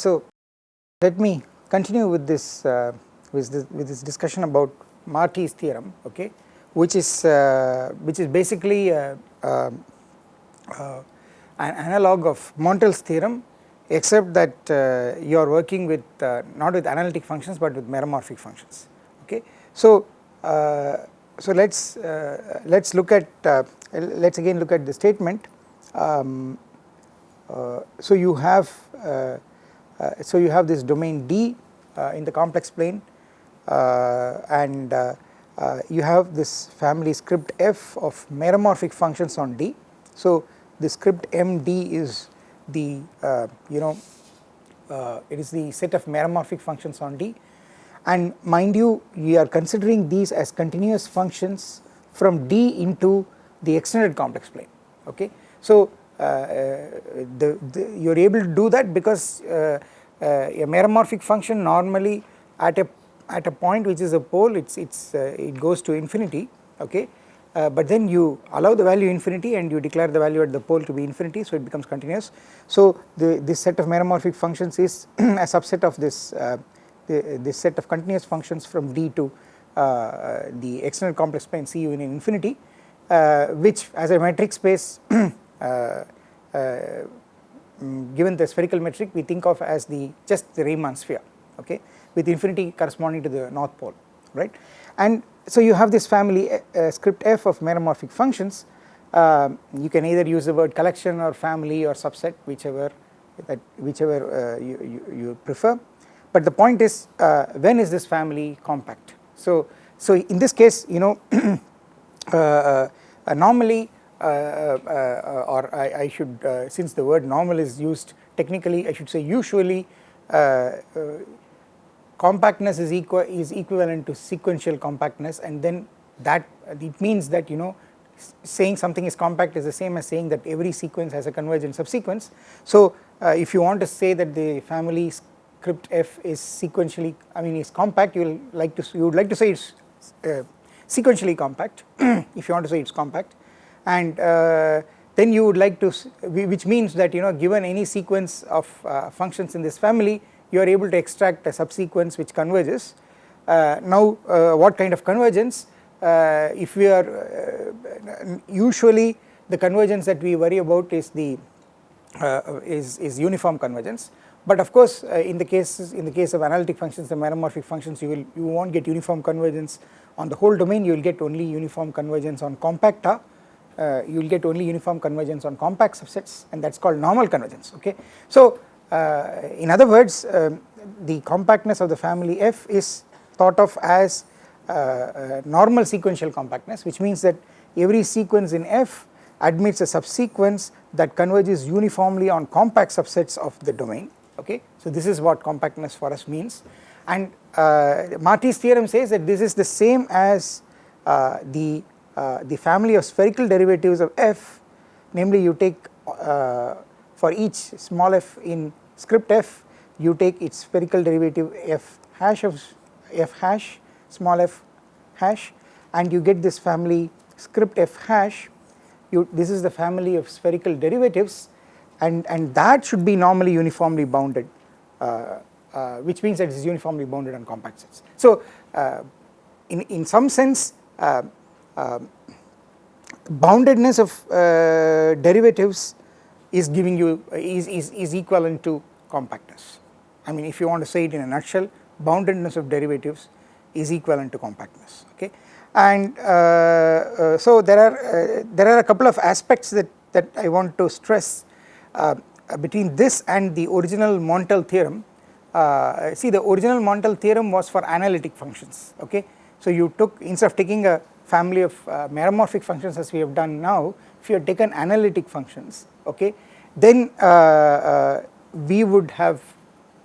So let me continue with this, uh, with this, with this discussion about Marty's theorem, okay, which is uh, which is basically uh, um, uh an analog of Montel's theorem except that uh, you are working with uh, not with analytic functions but with meromorphic functions, okay. So, so let's let's look at let's again look at the statement. Um, so you have uh, Uh, so you have this domain D uh, in the complex plane uh, and uh, uh, you have this family script f of meromorphic functions on D. So the script MD is the you know it is the set of meromorphic functions on D and mind you we are considering these as continuous functions from D into the extended complex plane okay. So the, the you are able to do that because uh, uh, a meromorphic function normally at a at a point which is a pole it's it's uh, it goes to infinity okay uh, but then you allow the value infinity and you declare the value at the pole to be infinity so it becomes continuous. So the this set of meromorphic functions is a subset of this uh, the, this set of continuous functions from D to uh, the external complex plane C in infinity uh, which as a metric space given the spherical metric we think of as the just the Riemann sphere okay with infinity corresponding to the north pole right? And so you have this family uh, uh, script f of meromorphic functions. Uh, you can either use the word collection or family or subset whichever that whichever uh, you, you, you, prefer. But the point is uh, when is this family compact? So so in this case you know uh, normally uh, uh, or I, I should uh, since the word normal is used technically I should say usually compactness is equal is equivalent to sequential compactness and then that it means that you know saying something is compact is the same as saying that every sequence has a convergent subsequence. So uh, if you want to say that the family script f is sequentially I mean is compact you will like to you would like to say it's uh, sequentially compact if you want to say it's compact and uh, then you would like to which means that you know given any sequence of uh, functions in this family you are able to extract a subsequence which converges. Uh, now uh, what kind of convergence? Uh, if we are uh, usually the convergence that we worry about is the is, is uniform convergence. But of course in the cases in the case of analytic functions the meromorphic functions you will you won't get uniform convergence. On the whole domain you will get only uniform convergence on compacta uh, you will get only uniform convergence on compact subsets and that is called normal convergence okay. So uh, in other words um, the compactness of the family F is thought of as uh, uh, normal sequential compactness which means that every sequence in F admits a subsequence that converges uniformly on compact subsets of the domain okay. So this is what compactness for us means and uh, Marty's theorem says that this is the same as uh, the uh, the family of spherical derivatives of f namely you take uh, for each small f in script f you take its spherical derivative f hash of f hash small f hash and you get this family script f hash you this is the family of spherical derivatives and and that should be normally uniformly bounded uh, uh, which means that it is uniformly bounded on compact sets. So uh, in in some sense uh, boundedness of uh, derivatives is giving you is, is, is equivalent to compactness. I mean if you want to say it in a nutshell boundedness of derivatives is equivalent to compactness okay? And uh, uh, so there are uh, there are a couple of aspects that that I want to stress uh, between this and the original Montel theorem. Uh, see the original Montel theorem was for analytic functions okay? So you took instead of taking a family of uh, meromorphic functions as we have done now, if you had taken analytic functions, okay, then uh, uh, we would have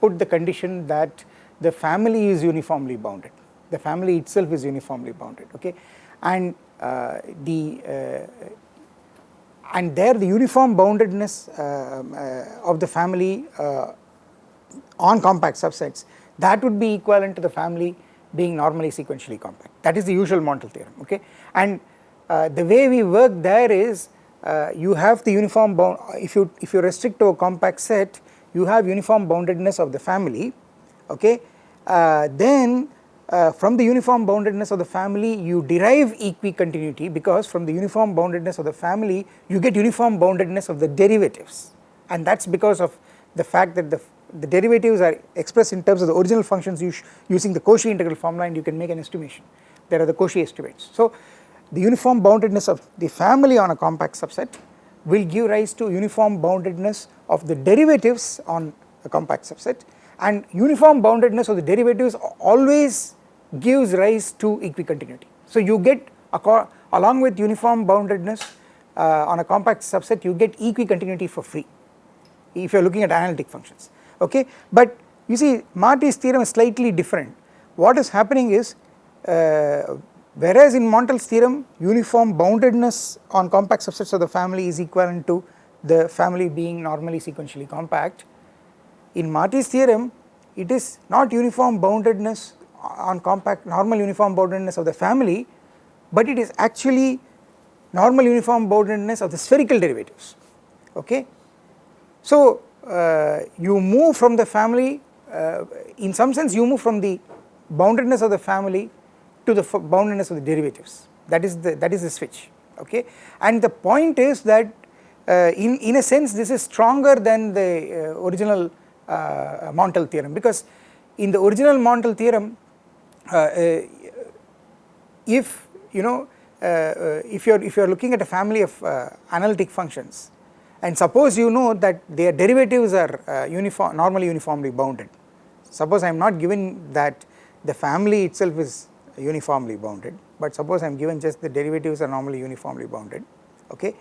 put the condition that the family is uniformly bounded, the family itself is uniformly bounded, okay, and uh, the uh, and there the uniform boundedness uh, of the family on compact subsets that would be equivalent to the family being normally sequentially compact. That is the usual Montel theorem okay? And uh, the way we work there is uh, you have the uniform bound if you if you restrict to a compact set you have uniform boundedness of the family okay? Uh, then uh, from the uniform boundedness of the family you derive equicontinuity because from the uniform boundedness of the family you get uniform boundedness of the derivatives. And that is because of the fact that the, the derivatives are expressed in terms of the original functions using the Cauchy integral formula and you can make an estimation there are the Cauchy estimates. So the uniform boundedness of the family on a compact subset will give rise to uniform boundedness of the derivatives on a compact subset and uniform boundedness of the derivatives always gives rise to equicontinuity. So you get along with uniform boundedness uh, on a compact subset you get equicontinuity for free if you are looking at analytic functions okay? But you see Marty's theorem is slightly different. What is happening is uh, whereas in Montel's theorem uniform boundedness on compact subsets of the family is equivalent to the family being normally sequentially compact in Marty's theorem it is not uniform boundedness on compact normal uniform boundedness of the family but it is actually normal uniform boundedness of the spherical derivatives. Okay. So you move from the family uh, in some sense you move from the boundedness of the family to the boundedness of the derivatives. That is the that is the switch okay? And the point is that uh, in in a sense this is stronger than the uh, original uh, Montel theorem because in the original Montel theorem uh, uh, if you know if you are if you are looking at a family of analytic functions and suppose you know that their derivatives are uniform normally uniformly bounded. Suppose I am not given that the family itself is uniformly bounded but suppose I am given just the derivatives are normally uniformly bounded okay?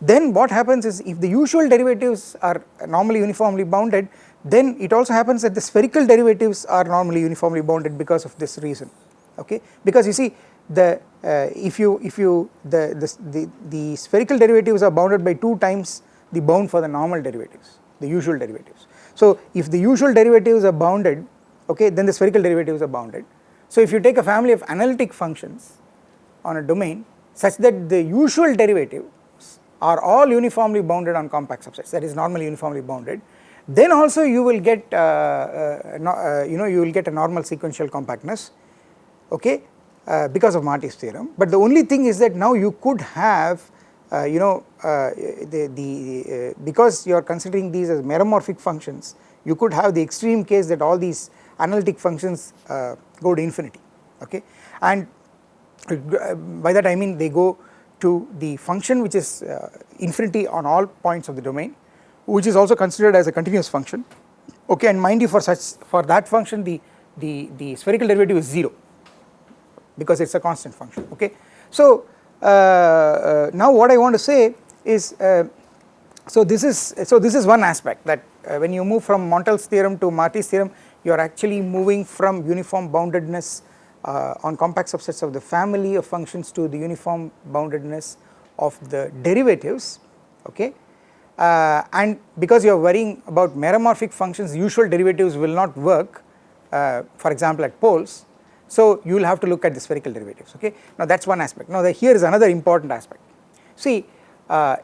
Then what happens is if the usual derivatives are normally uniformly bounded then it also happens that the spherical derivatives are normally uniformly bounded because of this reason okay? Because you see the uh, if you if you the, the the the spherical derivatives are bounded by 2 times the bound for the normal derivatives the usual derivatives. So if the usual derivatives are bounded okay then the spherical derivatives are bounded. So if you take a family of analytic functions on a domain such that the usual derivatives are all uniformly bounded on compact subsets that is normally uniformly bounded then also you will get uh, uh, uh, you know you will get a normal sequential compactness okay uh, because of Marty's theorem. But the only thing is that now you could have you know uh, the, the because you are considering these as meromorphic functions you could have the extreme case that all these analytic functions go to infinity okay and by that I mean they go to the function which is infinity on all points of the domain which is also considered as a continuous function okay and mind you for such for that function the the the spherical derivative is 0 because it is a constant function okay. So uh, uh, now what I want to say is uh, so this is so this is one aspect that uh, when you move from Montel's theorem to Marty's theorem you are actually moving from uniform boundedness uh, on compact subsets of the family of functions to the uniform boundedness of the derivatives okay? Uh, and because you are worrying about meromorphic functions usual derivatives will not work uh, for example at poles so you will have to look at the spherical derivatives okay? Now that is one aspect. Now here is another important aspect. See uh,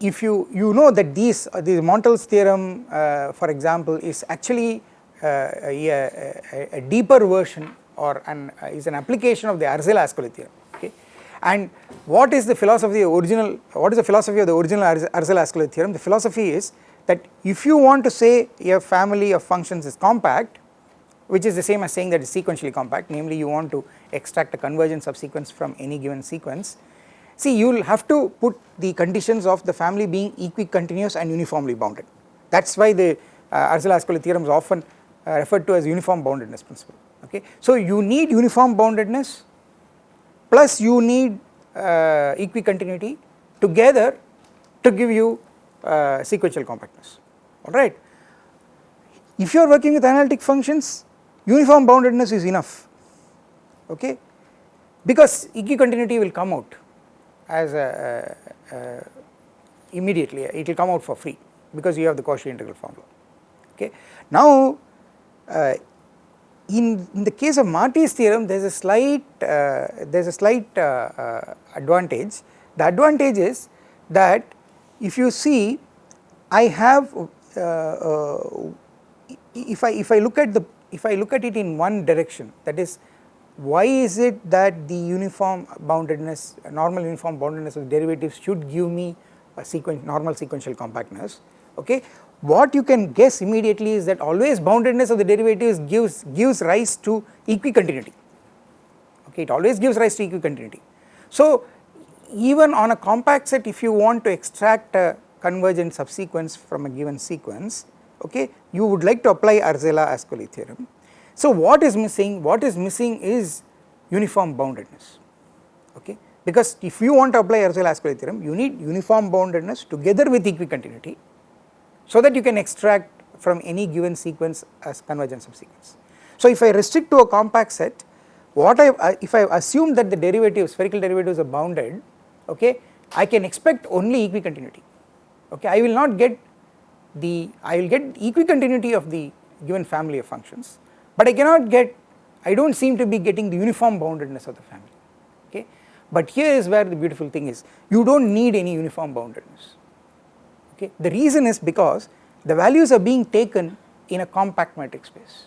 if you you know that these uh, the Montel's theorem uh, for example is actually uh, a, a, a, deeper version or an is an application of the Arzelà-Ascoli theorem okay? And what is the philosophy of the original, what is the philosophy of the original Arzelà-Ascoli theorem? The philosophy is that if you want to say a family of functions is compact, which is the same as saying that it's sequentially compact, namely you want to extract a convergent subsequence from any given sequence, see you will have to put the conditions of the family being equicontinuous and uniformly bounded. That is why the uh, Arzelà-Ascoli theorem is often uh, referred to as uniform boundedness principle, okay. So you need uniform boundedness plus you need uh, equicontinuity together to give you uh, sequential compactness alright. If you are working with analytic functions uniform boundedness is enough. Okay? Because equicontinuity will come out as a, a, a immediately it will come out for free because you have the Cauchy integral formula. Okay. Now uh, in, in the case of Marty's theorem there is a slight uh, there is a slight uh, uh, advantage. The advantage is that if you see I have uh, if I if I look at the if I look at it in one direction that is why is it that the uniform boundedness normal uniform boundedness of derivatives should give me a sequence normal sequential compactness? Okay? What you can guess immediately is that always boundedness of the derivatives gives gives rise to equicontinuity. Okay? It always gives rise to equicontinuity. So even on a compact set if you want to extract a convergent subsequence from a given sequence okay you would like to apply Arzela-Ascoli theorem so what is missing? What is missing is uniform boundedness, okay? Because if you want to apply Arzela-Ascoli theorem, you need uniform boundedness together with equicontinuity, so that you can extract from any given sequence as convergent subsequence. So if I restrict to a compact set, what I uh, if I assume that the derivatives, spherical derivatives are bounded, okay, I can expect only equicontinuity, okay. I will not get the I will get equicontinuity of the given family of functions but I cannot get, I do not seem to be getting the uniform boundedness of the family, okay. But here is where the beautiful thing is, you do not need any uniform boundedness, okay. The reason is because the values are being taken in a compact metric space,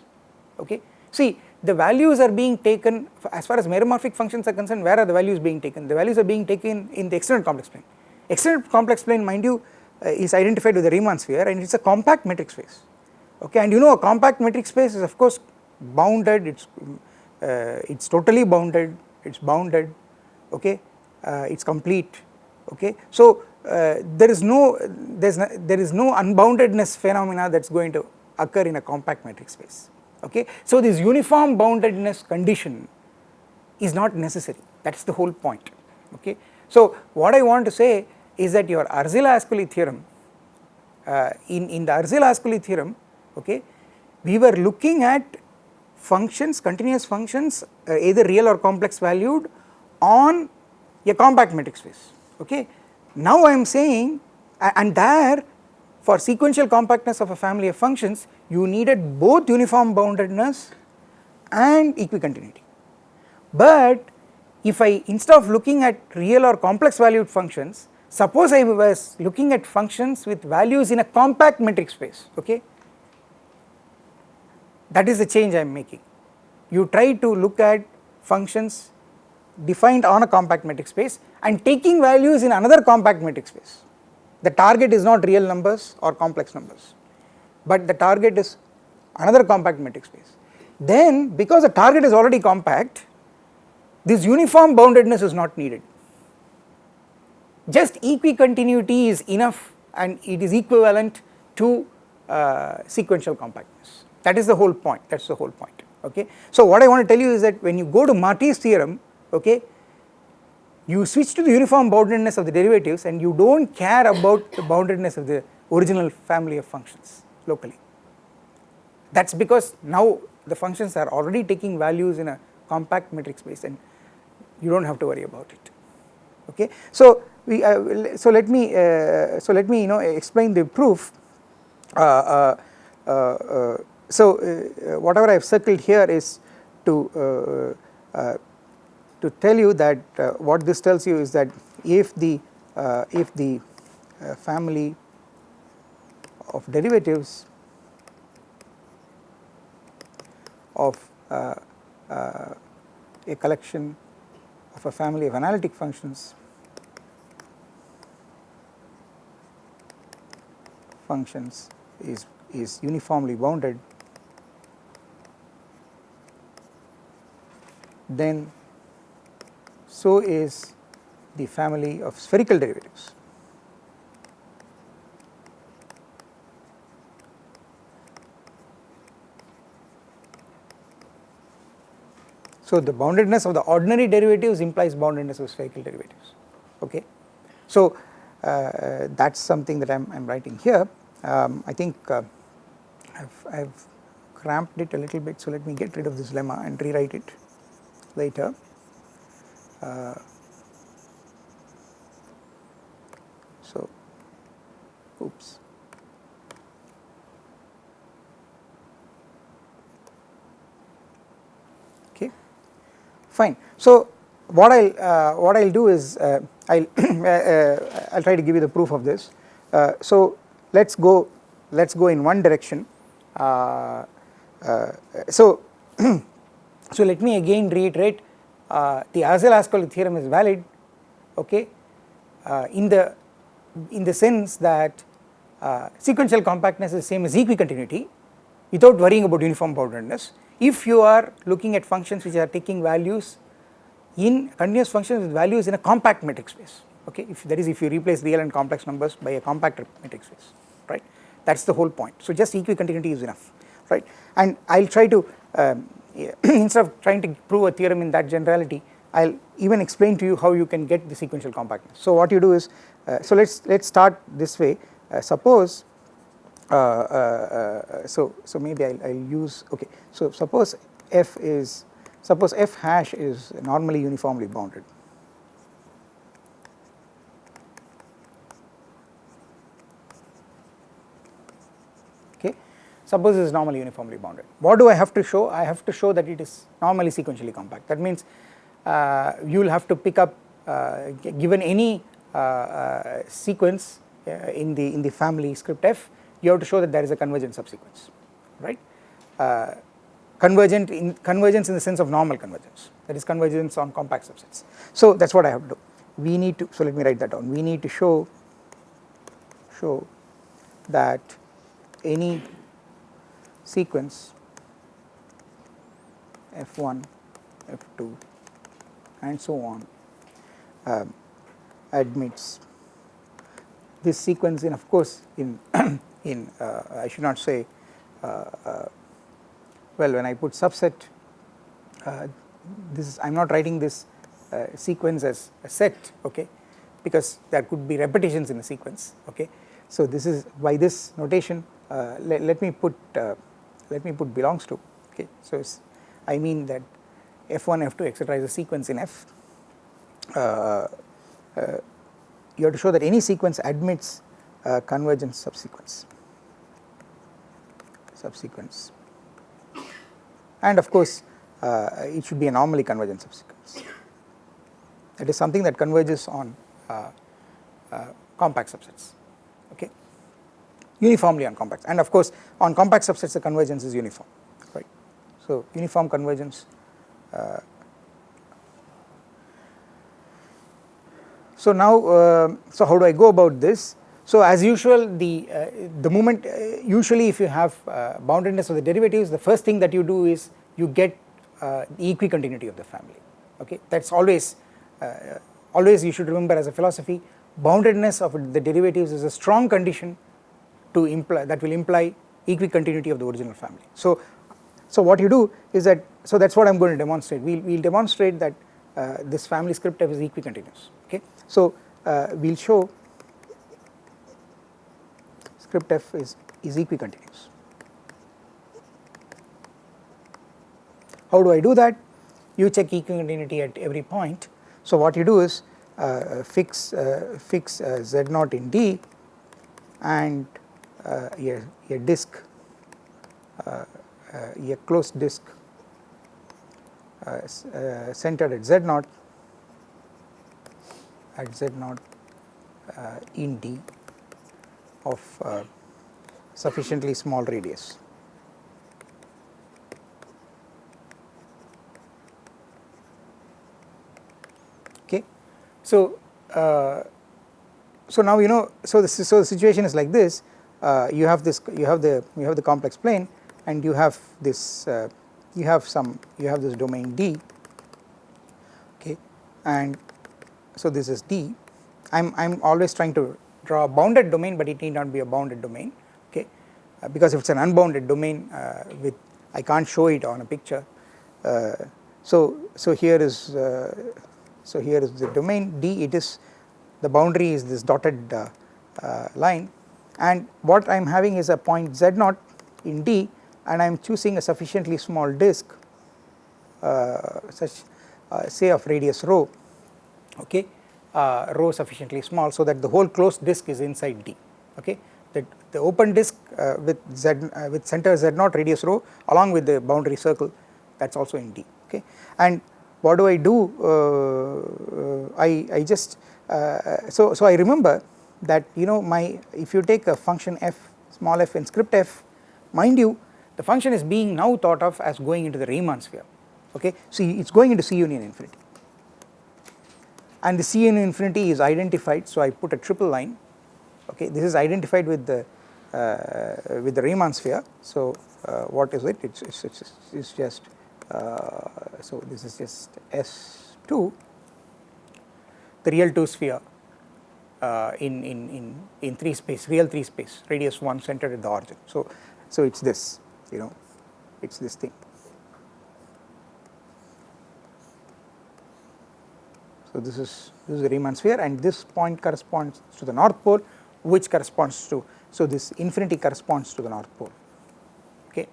okay. See the values are being taken as far as meromorphic functions are concerned where are the values being taken the values are being taken in the extended complex plane extended complex plane mind you is identified with the Riemann sphere and it is a compact metric space. Okay and you know a compact metric space is of course bounded it's uh, it's totally bounded it's bounded okay uh, it's complete okay. So uh, there is no there's no, there is no unboundedness phenomena that's going to occur in a compact metric space okay. So this uniform boundedness condition is not necessary that's the whole point okay. So what i want to say is that your Arzela-Ascoli theorem uh, in in the Arzela-Ascoli theorem okay we were looking at functions continuous functions uh, either real or complex valued on a compact metric space okay. Now I am saying and there for sequential compactness of a family of functions you needed both uniform boundedness and equicontinuity. But if I instead of looking at real or complex valued functions suppose I was looking at functions with values in a compact metric space okay that is the change I am making. You try to look at functions defined on a compact metric space and taking values in another compact metric space. The target is not real numbers or complex numbers, but the target is another compact metric space. Then because the target is already compact, this uniform boundedness is not needed. Just equicontinuity is enough and it is equivalent to uh, sequential compactness. That is the whole point, that is the whole point, okay. So what I want to tell you is that when you go to Marty's theorem, okay, you switch to the uniform boundedness of the derivatives and you do not care about the boundedness of the original family of functions locally. That is because now the functions are already taking values in a compact metric space and you do not have to worry about it, okay. So we, uh, so let me, uh, so let me you know explain the proof. Uh, uh, uh so, uh, uh, whatever I have circled here is to uh, to tell you that what this tells you is that if the if the family of derivatives of a collection of a family of analytic functions functions is is uniformly bounded then so is the family of spherical derivatives. So, the boundedness of the ordinary derivatives implies boundedness of spherical derivatives okay. So, uh, that is something that I am writing here um, I think uh, I have cramped it a little bit so let me get rid of this lemma and rewrite it later. Uh, so, oops. Okay, fine. So, what I'll uh, what I'll do is uh, I'll uh, uh, I'll try to give you the proof of this. Uh, so, let's go let us go in one direction. Uh, uh, so, so let me again reiterate uh, the Arzelà-Ascoli theorem is valid okay? Uh, in the in the sense that uh, sequential compactness is the same as equicontinuity without worrying about uniform boundedness. If you are looking at functions which are taking values in continuous functions with values in a compact metric space okay? If that is if you replace real and complex numbers by a compact metric space that is the whole point. So just equicontinuity is enough right? And I will try to um, instead of trying to prove a theorem in that generality I will even explain to you how you can get the sequential compactness. So what you do is uh, so let us let us start this way. Uh, suppose uh, uh, uh, so so maybe I will use okay. So suppose f is suppose f hash is normally uniformly bounded okay suppose it is normally uniformly bounded what do I have to show? I have to show that it is normally sequentially compact. That means uh, you will have to pick up uh, given any uh, sequence in the in the family script f you have to show that there is a convergent subsequence right? Convergent in convergence in the sense of normal convergence. That is convergence on compact subsets. So that is what I have to do. We need to so let me write that down. We need to show show that any sequence f1 f2 and so on uh, admits. This sequence in of course in in uh, I should not say uh, uh, well when I put subset uh, this is I am not writing this uh, sequence as a set okay because there could be repetitions in the sequence okay. So this is by this notation let me put let me put belongs to okay? So I mean that f1 f2 etc is a sequence in f. Uh, uh, you have to show that any sequence admits a convergence subsequence. Subsequence. And of course uh, it should be a normally convergent subsequence. It is something that converges on uh, uh, compact subsets okay uniformly on compact and of course on compact subsets the convergence is uniform right? So uniform convergence uh, so now, uh, so how do I go about this? So as usual the, uh, the moment usually if you have boundedness of the derivatives the first thing that you do is you get the equicontinuity of the family okay? That is always always you should remember as a philosophy boundedness of the derivatives is a strong condition to imply that will imply equicontinuity of the original family. So so what you do is that, so that is what I am going to demonstrate, we will we'll demonstrate that uh, this family script f is equicontinuous, okay. So uh, we will show script f is, is equicontinuous. How do I do that? You check equicontinuity at every point. So what you do is uh, fix uh, fix uh, z naught in D and a, a disk uh, a closed disk uh, uh, centered at z naught at z naught in D of sufficiently small radius. Okay. So, uh, so now you know so the so the situation is like this uh, you have this you have the you have the complex plane and you have this uh, you have some you have this domain D okay? And so this is D. I'm I'm always trying to draw a bounded domain but it need not be a bounded domain okay? Uh, because if it's an unbounded domain uh, with I can't show it on a picture. Uh, so so here is uh, so here is the domain D. It is the boundary is this dotted uh, line and what I'm having is a point z naught in D and I am choosing a sufficiently small disk uh, such uh, say of radius rho okay uh, rho sufficiently small so that the whole closed disk is inside D okay. That the open disk uh, with z uh, with center z naught radius rho along with the boundary circle that is also in D okay. And what do I do? Uh, I, I just so so I remember that you know my if you take a function f small f in script f mind you the function is being now thought of as going into the Riemann sphere okay? So it is going into C union infinity. And the C union infinity is identified so I put a triple line okay? This is identified with the uh, with the Riemann sphere. So uh, what is it? It's it's, it's, it's just uh, so this is just S2 the real 2 sphere uh, in, in, in, in 3 space real 3 space radius 1 centered at the origin. So so it's this you know it's this thing. So this is this is the Riemann sphere and this point corresponds to the north pole which corresponds to so this infinity corresponds to the north pole okay?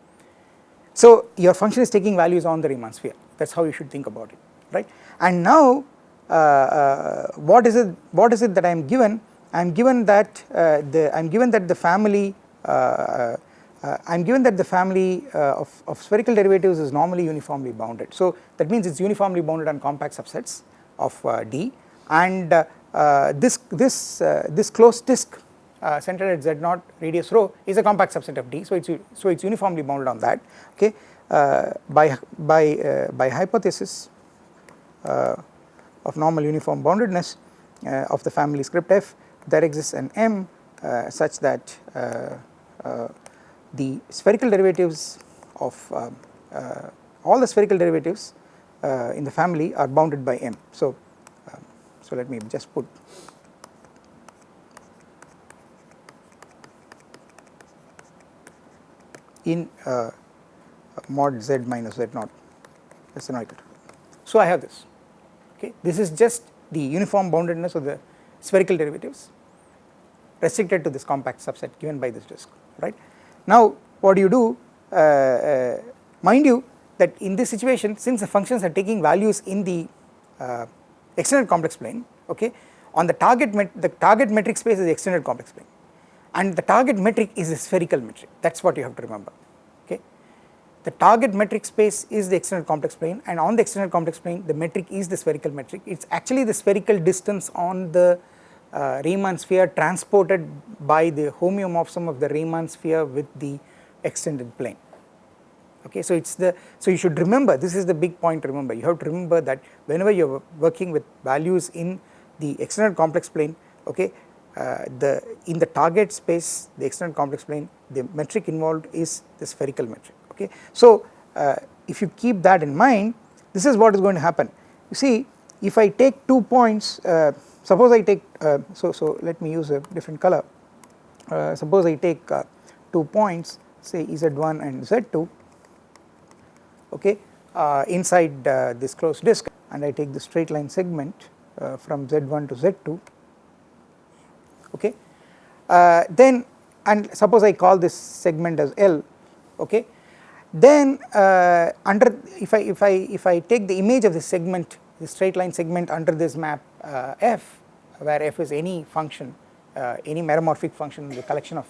So your function is taking values on the Riemann sphere. That is how you should think about it right? And now what is it what is it that I am given? I am given that uh, the I am given that the family uh, uh, I am given that the family uh, of, of spherical derivatives is normally uniformly bounded. So that means it is uniformly bounded on compact subsets of D. And this this this closed disk uh, centered at z naught radius rho is a compact subset of D. So it's so it's uniformly bounded on that. Okay? Uh, by by uh, by hypothesis uh, of normal uniform boundedness uh, of the family script f there exists an M uh, such that the spherical derivatives of all the spherical derivatives in the family are bounded by M. So um, so let me just put in uh, mod z minus z naught. Less than or equal to. So I have this okay this is just the uniform boundedness of the spherical derivatives restricted to this compact subset given by this disk right. Now what do you do uh, uh, mind you that in this situation since the functions are taking values in the uh, extended complex plane okay on the target the target metric space is the extended complex plane and the target metric is a spherical metric that is what you have to remember. The target metric space is the extended complex plane and on the extended complex plane the metric is the spherical metric. It is actually the spherical distance on the uh, Riemann sphere transported by the homeomorphism of the Riemann sphere with the extended plane. Okay so it's the so you should remember this is the big point remember. You have to remember that whenever you are working with values in the extended complex plane okay uh, the in the target space the extended complex plane the metric involved is the spherical metric okay. So uh, if you keep that in mind this is what is going to happen. You see if I take two points uh, suppose I take uh, so so let me use a different color. Uh, suppose I take uh, two points say z1 and z2 okay inside this closed disk and I take the straight line segment from z1 to z2 okay. Uh, then and suppose I call this segment as L okay then uh, under if I if I if I take the image of the segment the straight line segment under this map uh, f where f is any function uh, any meromorphic function in the collection of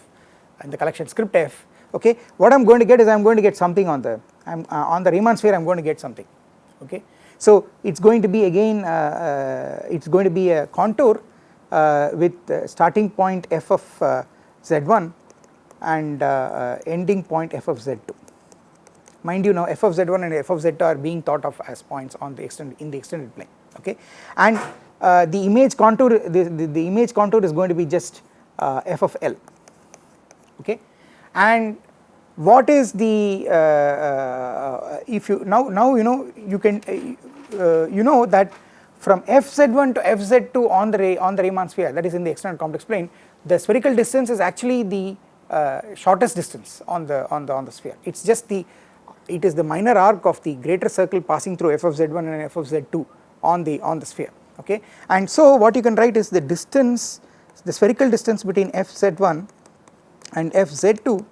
in the collection script f okay what I am going to get is I am going to get something on the I am uh, on the Riemann sphere I am going to get something okay. So it is going to be again uh, it is going to be a contour uh, with starting point f of uh, z1 and uh, ending point f of z2 mind you now f of z1 and f of z2 are being thought of as points on the extended in the extended plane okay? And uh, the image contour the, the, the, image contour is going to be just uh, f of l okay? And what is the uh, if you now now you know you can you know that from fz1 to fz2 on the on the Riemann sphere that is in the external complex plane the spherical distance is actually the uh, shortest distance on the on the on the sphere. It's just the it is the minor arc of the greater circle passing through f of z1 and f of z2 on the on the sphere okay? And so what you can write is the distance the spherical distance between fz1 and fz2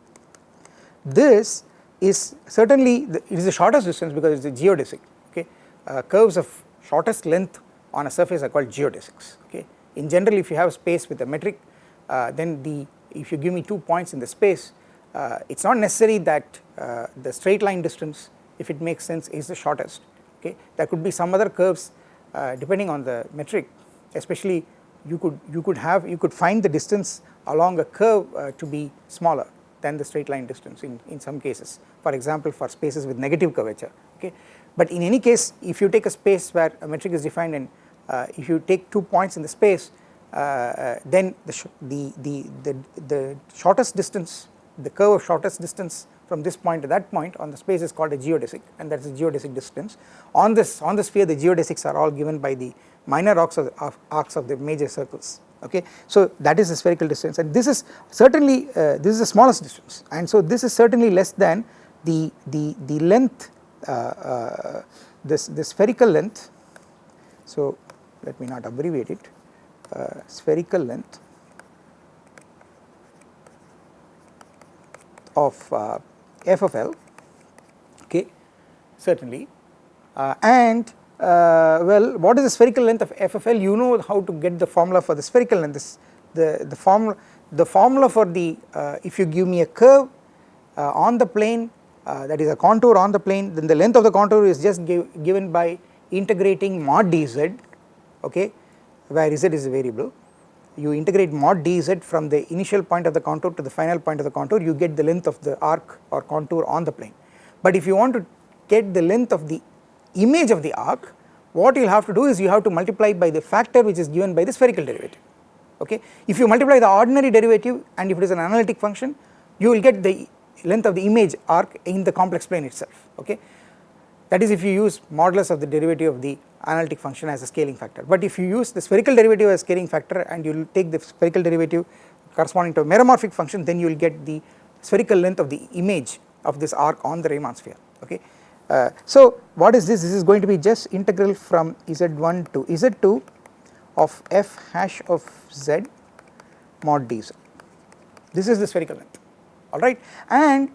this is certainly the, it is the shortest distance because it is a geodesic okay? Uh, curves of shortest length on a surface are called geodesics okay. In general if you have space with a metric uh, then the if you give me two points in the space uh, it is not necessary that uh, the straight line distance if it makes sense is the shortest okay. There could be some other curves uh, depending on the metric especially you could you could have you could find the distance along a curve uh, to be smaller than the straight line distance in, in some cases for example for spaces with negative curvature okay. But in any case if you take a space where a metric is defined and uh, if you take two points in the space uh, then the, the, the, the, the shortest distance the curve of shortest distance from this point to that point on the space is called a geodesic and that is the geodesic distance. On this on the sphere the geodesics are all given by the minor arcs of, of arcs of the major circles okay. So that is the spherical distance and this is certainly uh, this is the smallest distance and so this is certainly less than the the the length uh, uh, this the spherical length so let me not abbreviate it uh, spherical length of uh, f of L okay certainly. Uh, and uh, well what is the spherical length of f of L? You know how to get the formula for the spherical length. This the the formula the formula for the uh, if you give me a curve uh, on the plane uh, that is a contour on the plane then the length of the contour is just give, given by integrating mod dz okay where z is a variable you integrate mod dz from the initial point of the contour to the final point of the contour you get the length of the arc or contour on the plane. But if you want to get the length of the image of the arc what you will have to do is you have to multiply by the factor which is given by the spherical derivative okay. If you multiply the ordinary derivative and if it is an analytic function you will get the length of the image arc in the complex plane itself okay. That is if you use modulus of the derivative of the analytic function as a scaling factor. But if you use the spherical derivative as a scaling factor and you will take the spherical derivative corresponding to a meromorphic function then you will get the spherical length of the image of this arc on the Riemann sphere okay. Uh, so what is this? This is going to be just integral from z1 to z2 of f hash of z mod dz. This is the spherical length alright and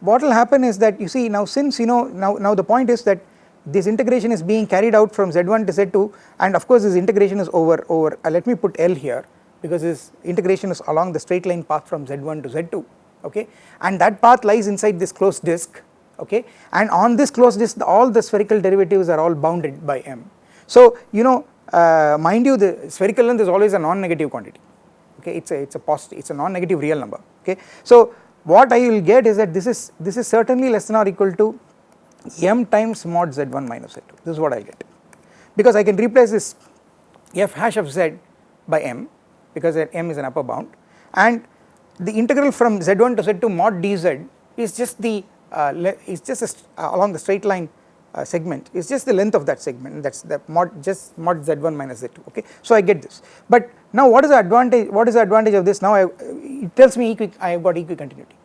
what will happen is that you see now since you know now, now the point is that this integration is being carried out from z1 to z2 and of course this integration is over over uh, let me put L here because this integration is along the straight line path from z1 to z2 okay and that path lies inside this closed disk okay and on this closed disk all the spherical derivatives are all bounded by m. So you know uh, mind you the spherical length is always a non-negative quantity okay it's a it's a positive it's a non-negative real number okay. So what I will get is that this is this is certainly less than or equal to m times mod z1 minus z2 this is what I get. Because I can replace this f hash of z by m because m is an upper bound and the integral from z1 to z2 mod dz is just the uh, is just uh, along the straight line uh, segment. Is just the length of that segment. That is the mod just mod z1 minus z2 okay? So I get this. But now what is the advantage what is the advantage of this? Now I, it tells me equi I have got equicontinuity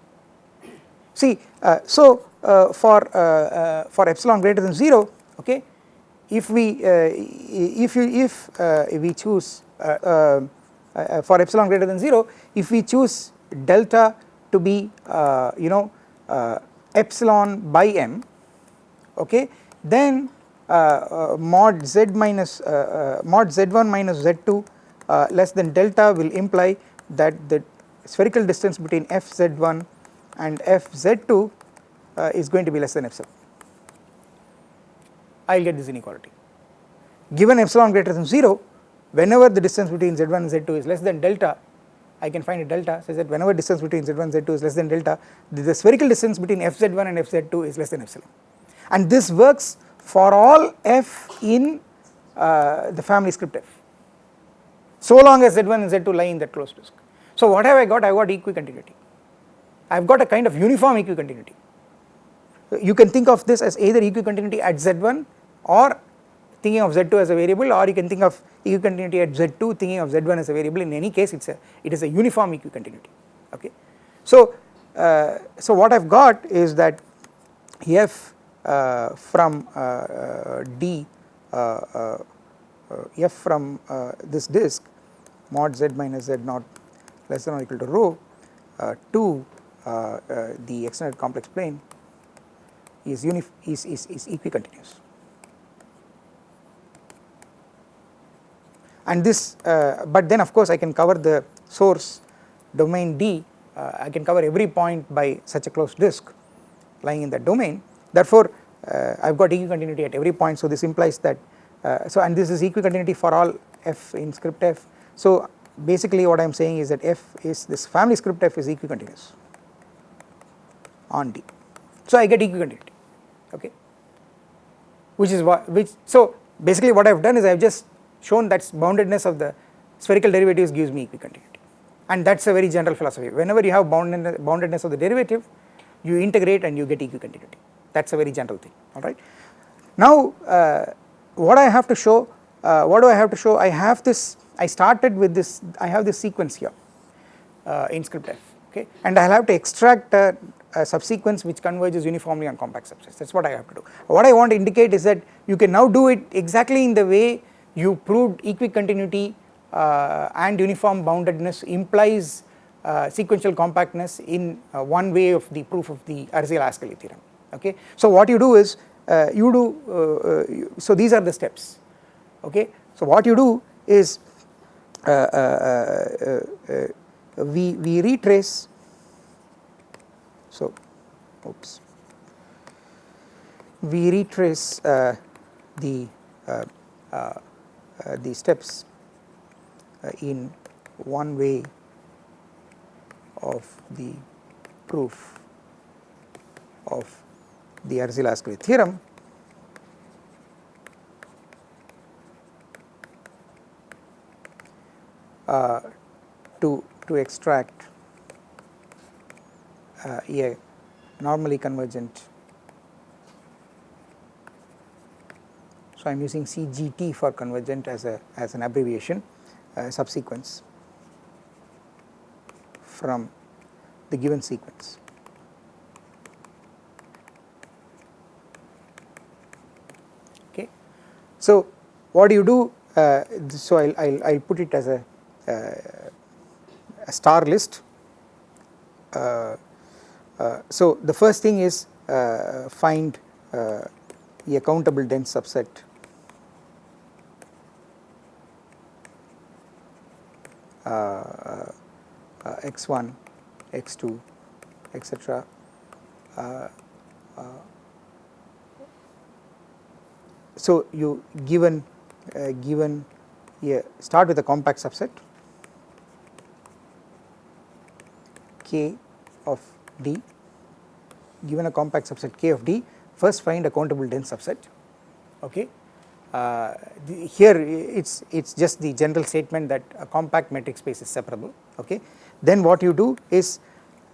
see uh, so uh, for uh, uh, for epsilon greater than 0 okay if we if you if we choose for epsilon greater than 0 if we choose delta to be you know epsilon by m okay then uh, uh, mod z minus uh, mod z1 minus z2 less than delta will imply that the spherical distance between f z1 and f z2 uh, is going to be less than epsilon. I will get this inequality. Given epsilon greater than 0, whenever the distance between z1 and z2 is less than delta, I can find a delta such that whenever distance between z1 and z2 is less than delta, the, the spherical distance between fz1 and fz2 is less than epsilon. And this works for all f in uh, the family script f, so long as z1 and z2 lie in that closed disk. So what have I got? I got equicontinuity. I have got a kind of uniform equicontinuity you can think of this as either equicontinuity at z1 or thinking of z2 as a variable or you can think of equicontinuity at z2 thinking of z1 as a variable in any case it's a it is a uniform equicontinuity okay. So uh, so what I've got is that f from uh, uh d uh, uh, f from this disk mod z minus z naught less than or equal to rho to the extended complex plane is unif is, is, is equicontinuous. And this uh, but then of course I can cover the source domain D uh, I can cover every point by such a closed disk lying in that domain therefore uh, I have got equicontinuity at every point so this implies that uh, so and this is equicontinuity for all f in script f. So basically what I am saying is that f is this family script f is equicontinuous on D. So I get equicontinuity okay? Which is what which so basically what I have done is I have just shown that boundedness of the spherical derivatives gives me equicontinuity and that is a very general philosophy. Whenever you have boundedness, boundedness of the derivative you integrate and you get equicontinuity that is a very general thing alright. Now uh, what I have to show uh, what do I have to show I have this I started with this I have this sequence here uh, in script f okay and I will have to extract a, a, subsequence which converges uniformly on compact subsets that is what I have to do. What I want to indicate is that you can now do it exactly in the way you proved equicontinuity uh, and uniform boundedness implies uh, sequential compactness in uh, one way of the proof of the Arzela-Ascoli theorem okay. So what you do is uh, you do uh, uh, so these are the steps okay. So what you do is uh, uh, uh, we, we retrace so oops we retrace the the steps in one way of the proof of the Arzela-Ascoli theorem uh, to, to extract uh, a normally convergent. So, I am using CGT for convergent as a as an abbreviation uh, subsequence from the given sequence. So, what do you do? Uh, so, I will I'll, I'll put it as a uh, a star list. Uh, uh, so the first thing is find a countable dense subset x1, x2, etc. so you given given a start with a compact subset k of D given a compact subset k of D first find a countable dense subset okay. Uh, here it's it's just the general statement that a compact metric space is separable okay then what you do is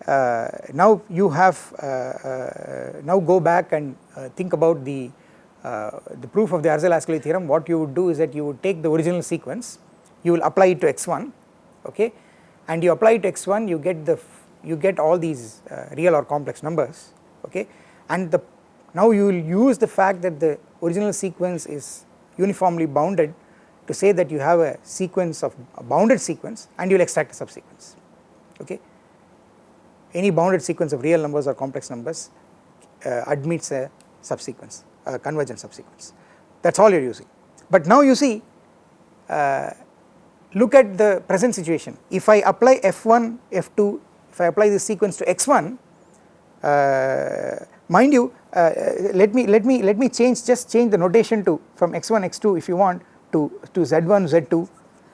uh, now you have uh, uh now go back and uh, think about the uh, the proof of the Arzela-Ascoli theorem what you would do is that you would take the original sequence you will apply it to x1 okay? And you apply it to x1 you get the you get all these uh, real or complex numbers okay? And the now you will use the fact that the original sequence is uniformly bounded to say that you have a sequence of a bounded sequence and you will extract a subsequence okay? Any bounded sequence of real numbers or complex numbers uh, admits a subsequence a convergent subsequence. That is all you are using. But now you see uh, look at the present situation. If I apply f1 f2 if I apply this sequence to x1 uh, mind you uh, let me let me let me change just change the notation to from x1 x2 if you want to to z1 z2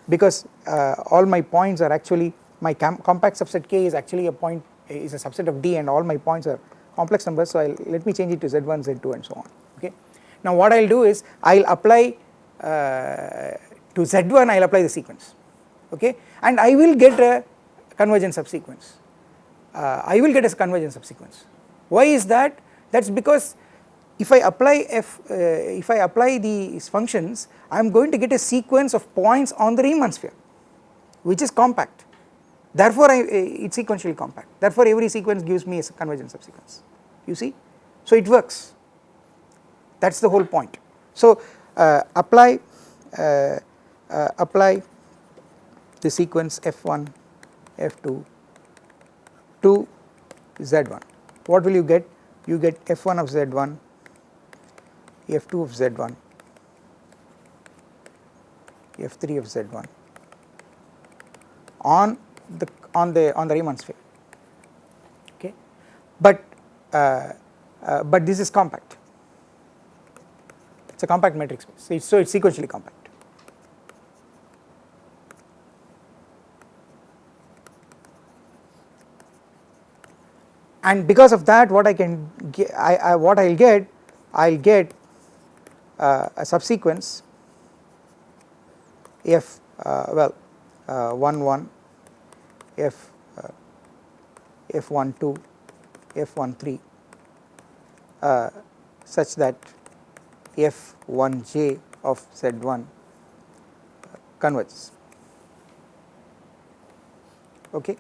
because uh, all my points are actually my compact subset k is actually a point is a subset of d and all my points are complex numbers so I'll let me change it to z1 z2 and so on now what I'll do is I'll apply uh, to z1 I'll apply the sequence okay and I will get a convergence subsequence uh, I will get a convergence subsequence. Why is that? That is because if I apply f, uh, if I apply these functions, I am going to get a sequence of points on the Riemann sphere, which is compact. Therefore, I, uh, it's sequentially compact. Therefore, every sequence gives me a convergence subsequence. You see, so it works. That's the whole point. So uh, apply uh, uh, apply the sequence f1, f2, to z1 what will you get? You get f1 of z1 f2 of z1 f3 of z1 on the on the on the Riemann sphere okay? But uh, uh, but this is compact it's a compact metric space, so it's sequentially compact. and because of that what I can get, I, I, what I will get I will get uh, a subsequence f uh, well uh, 1 1 f uh, f 1 2 f 1 3 uh, such that f 1 j of z 1 converges. Okay.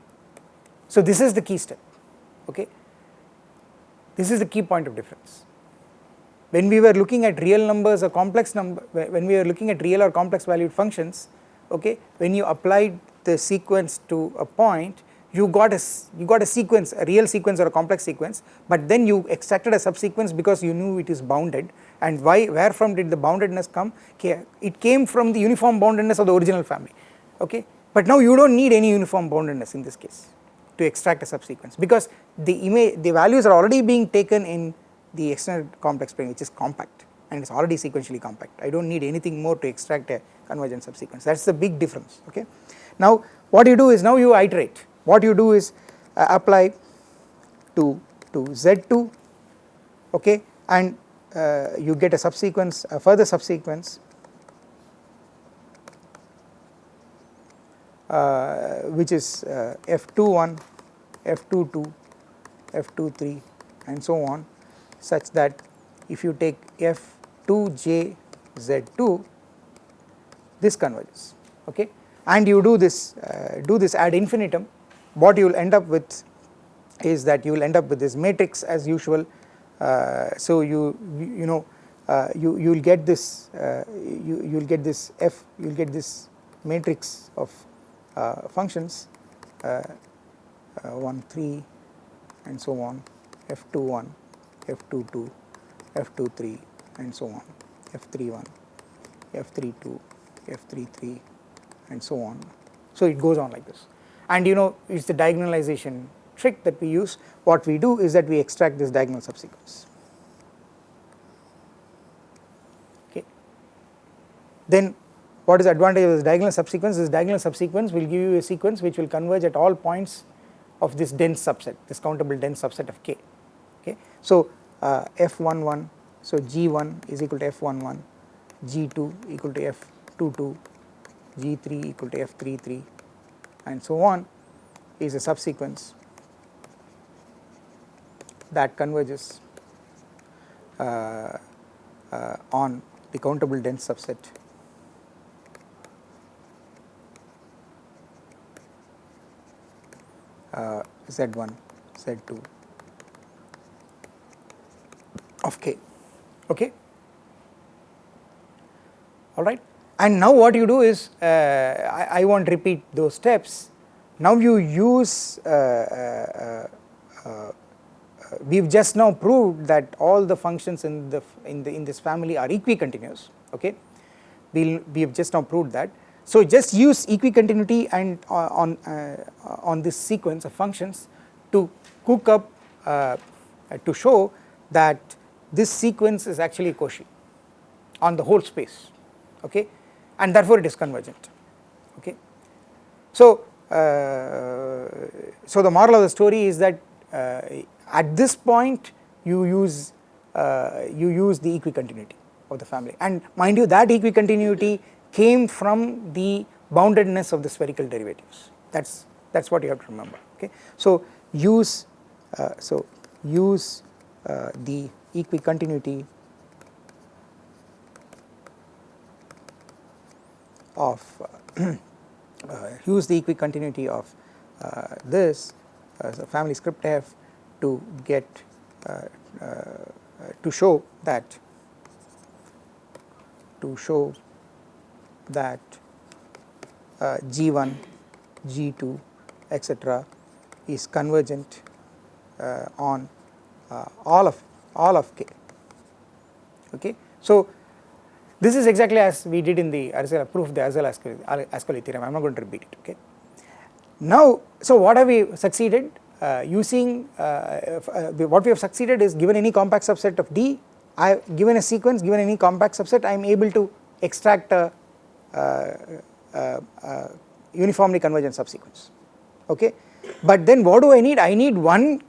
So this is the key step. Okay? This is the key point of difference. When we were looking at real numbers or complex number when we were looking at real or complex valued functions okay when you applied the sequence to a point you got a you got a sequence a real sequence or a complex sequence but then you extracted a subsequence because you knew it is bounded. And why where from did the boundedness come? It came from the uniform boundedness of the original family okay? But now you do not need any uniform boundedness in this case to extract a subsequence because the image the values are already being taken in the extended complex plane which is compact and it is already sequentially compact. I do not need anything more to extract a convergent subsequence. That is the big difference okay. Now what you do is now you iterate what you do is uh, apply to to Z2 okay and uh, you get a subsequence a further subsequence uh, which is uh, F21, F22, F23 and so on such that if you take F2j Z2 this converges okay and you do this uh, do this ad infinitum what you will end up with is that you will end up with this matrix as usual. Uh, so you you know uh, you you will get this uh, you you will get this f you will get this matrix of uh, functions uh, uh, 1 3 and so on. F 2 1 f 2 2 f 2 3 and so on. F 3 1 f 3 2 f 3 3 and so on. So it goes on like this and you know it is the diagonalization trick that we use. What we do is that we extract this diagonal subsequence. Okay. Then what is the advantage of this diagonal subsequence? This diagonal subsequence will give you a sequence which will converge at all points of this dense subset this countable dense subset of k. Okay. So uh, f11 so g1 is equal to f11 g2 equal to f22 g3 equal to f33 and so on is a subsequence that converges uh, uh, on the countable dense subset. Uh, z1 z2 of k. Okay? All right and now what you do is uh, I, I, won't repeat those steps. Now you use uh, uh, uh, uh we've just now proved that all the functions in the in the in this family are equicontinuous okay? We'll we have just now proved that. So just use equicontinuity and uh, on on this sequence of functions to cook up to show that this sequence is actually Cauchy on the whole space okay and therefore it is convergent okay. So, uh, so the moral of the story is that uh, at this point you use uh, you use the equicontinuity of the family and mind you that equicontinuity came from the boundedness of the spherical derivatives that is that is what you have to remember okay. So use uh, so use uh, the equicontinuity of uh, uh, use the equicontinuity of uh, this family script f to get to show that to show that uh, G1, G2 etc is convergent uh, on uh, all of all of k okay. So this is exactly as we did in the Arzela proof the Arzela Ascoli theorem I am not going to repeat it okay. Now so what have we succeeded uh, using uh, uh, what we have succeeded is given any compact subset of D I have given a sequence given any compact subset I am able to extract a, a uniformly convergent subsequence okay. But then what do I need I need one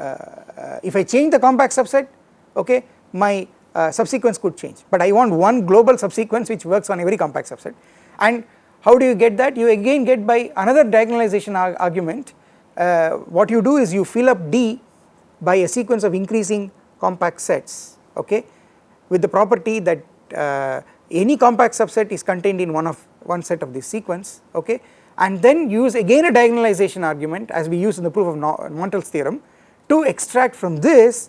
uh, if I change the compact subset okay my uh, subsequence could change. But I want one global subsequence which works on every compact subset. And how do you get that? You again get by another diagonalization ar argument. Uh, what you do is you fill up D by a sequence of increasing compact sets okay with the property that uh, any compact subset is contained in one of one set of this sequence okay and then use again a diagonalization argument as we use in the proof of Montel's theorem to extract from this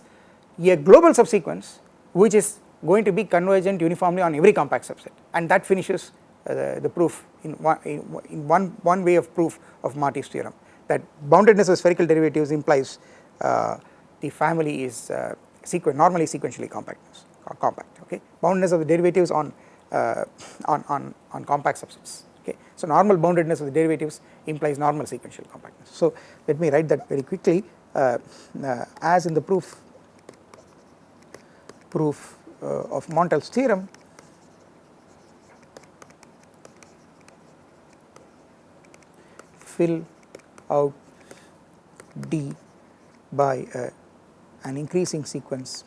a global subsequence which is going to be convergent uniformly on every compact subset and that finishes uh, the, the, proof in one, in one, one way of proof of Marty's theorem that boundedness of spherical derivatives implies uh, the family is uh, sequen normally sequentially compactness or compact okay boundedness of the derivatives on uh, on, on, on compact subsets okay. So normal boundedness of the derivatives implies normal sequential compactness. So let me write that very quickly uh, uh, as in the proof proof uh, of Montel's theorem. Fill out D by uh, an increasing sequence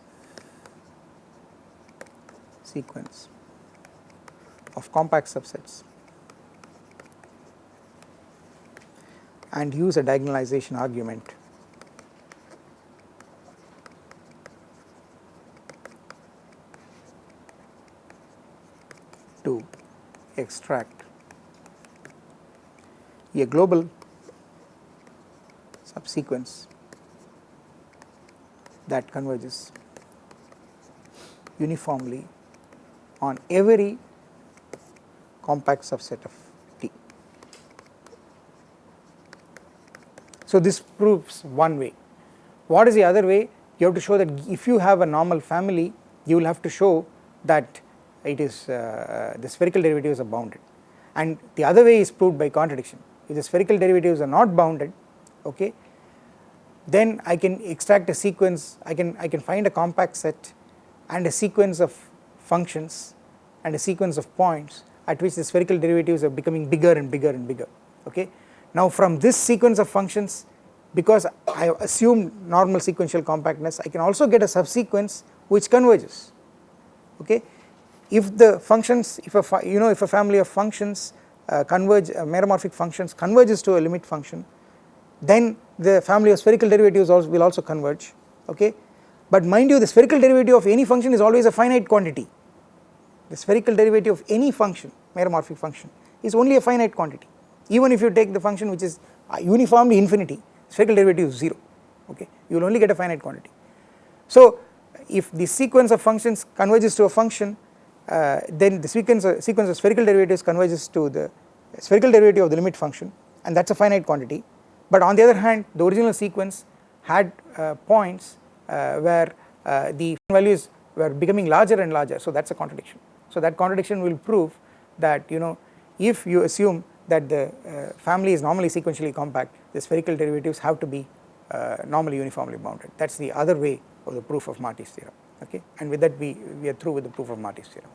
sequence of compact subsets and use a diagonalization argument to extract a global subsequence that converges uniformly on every compact subset of T. So this proves one way. What is the other way? You have to show that if you have a normal family, you will have to show that it is uh, the spherical derivatives are bounded and the other way is proved by contradiction. If the spherical derivatives are not bounded, okay, then I can extract a sequence, I can, I can find a compact set and a sequence of functions and a sequence of points at which the spherical derivatives are becoming bigger and bigger and bigger okay. Now from this sequence of functions because I have assumed normal sequential compactness I can also get a subsequence which converges okay. If the functions if a you know if a family of functions uh, converge uh, meromorphic functions converges to a limit function then the family of spherical derivatives also will also converge okay? But mind you the spherical derivative of any function is always a finite quantity. The spherical derivative of any function meromorphic function is only a finite quantity. Even if you take the function which is uh, uniformly infinity spherical derivative is 0 okay? You will only get a finite quantity. So if the sequence of functions converges to a function uh, then the sequence of, sequence of spherical derivatives converges to the spherical derivative of the limit function and that is a finite quantity. But on the other hand the original sequence had uh, points uh, where uh, the values were becoming larger and larger. So that is a contradiction. So that contradiction will prove that you know if you assume that the uh, family is normally sequentially compact the spherical derivatives have to be uh, normally uniformly bounded. That is the other way of the proof of Marty's theorem okay and with that we, we are through with the proof of Marty's theorem.